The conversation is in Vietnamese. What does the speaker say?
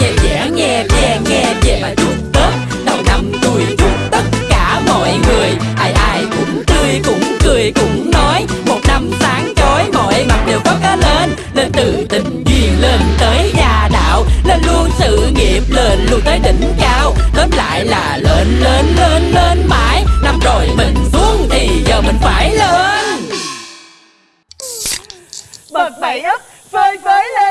nhẹ dẻ nghe nhẹ nghe về mà chúc tết đầu năm tôi chúc tất cả mọi người. Ai ai cũng tươi cũng cười, cũng nói. Một năm sáng chói, mọi mặt đều có cá lên. Lên từ tình duyên lên tới gia đạo. Lên luôn sự nghiệp, lên luôn tới đỉnh cao. Tóm lại là lên lên lên lên mãi. Năm rồi mình xuống thì giờ mình phải lên. Bật bảy ấp phơi phới lên.